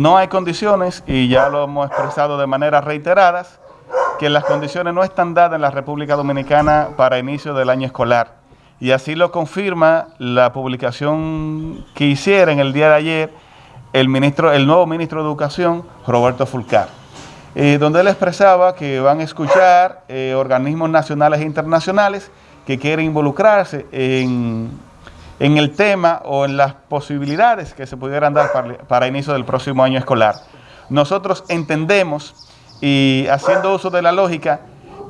no hay condiciones, y ya lo hemos expresado de manera reiteradas, que las condiciones no están dadas en la República Dominicana para inicio del año escolar. Y así lo confirma la publicación que hiciera en el día de ayer el, ministro, el nuevo ministro de Educación, Roberto Fulcar, eh, donde él expresaba que van a escuchar eh, organismos nacionales e internacionales que quieren involucrarse en, el tema o en las posibilidades que se pudieran dar para, para inicio del próximo año escolar. Nosotros entendemos y haciendo uso de la lógica,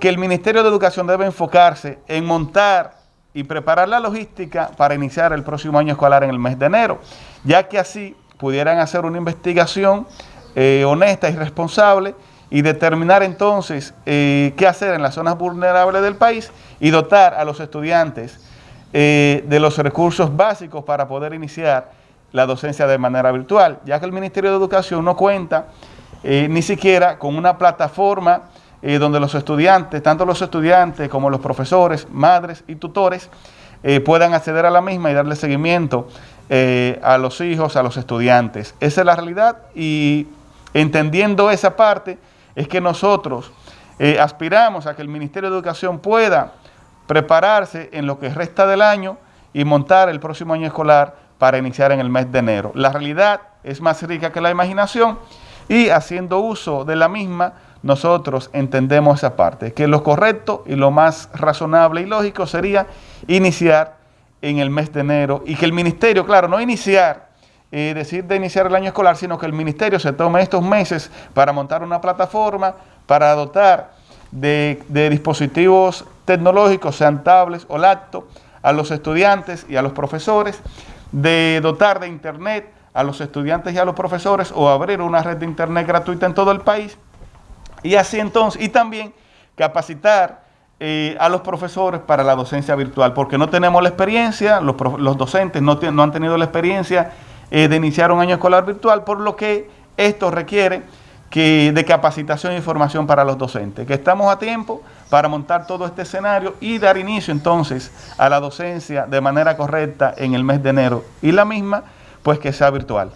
que el Ministerio de Educación debe enfocarse en montar y preparar la logística para iniciar el próximo año escolar en el mes de enero, ya que así pudieran hacer una investigación eh, honesta y responsable y determinar entonces eh, qué hacer en las zonas vulnerables del país y dotar a los estudiantes eh, de los recursos básicos para poder iniciar la docencia de manera virtual, ya que el Ministerio de Educación no cuenta eh, ni siquiera con una plataforma eh, donde los estudiantes, tanto los estudiantes como los profesores, madres y tutores, eh, puedan acceder a la misma y darle seguimiento a los hijos, a los estudiantes. Esa es la realidad y entendiendo esa parte es que nosotros aspiramos a que el Ministerio de Educación pueda prepararse en lo que resta del año y montar el próximo año escolar para iniciar en el mes de enero. La realidad es más rica que la imaginación y haciendo uso de la misma, nosotros entendemos esa parte, que lo correcto y lo más razonable y lógico sería iniciar en el mes de enero y que el ministerio, claro, no iniciar, eh, decir de iniciar el año escolar, sino que el ministerio se tome estos meses para montar una plataforma, para dotar de, de dispositivos tecnológicos, sean tablets o laptops, a los estudiantes y a los profesores, de dotar de internet, a los estudiantes y a los profesores o abrir una red de internet gratuita en todo el país. Y así entonces, y también capacitar eh, a los profesores para la docencia virtual, porque no tenemos la experiencia, los, docentes no, no, han tenido la experiencia eh, de iniciar un año escolar virtual, por lo que esto requiere que, de capacitación e información para los docentes, que estamos a tiempo para montar todo este escenario y dar inicio entonces a la docencia de manera correcta en el mes de enero y la misma pues que sea virtual.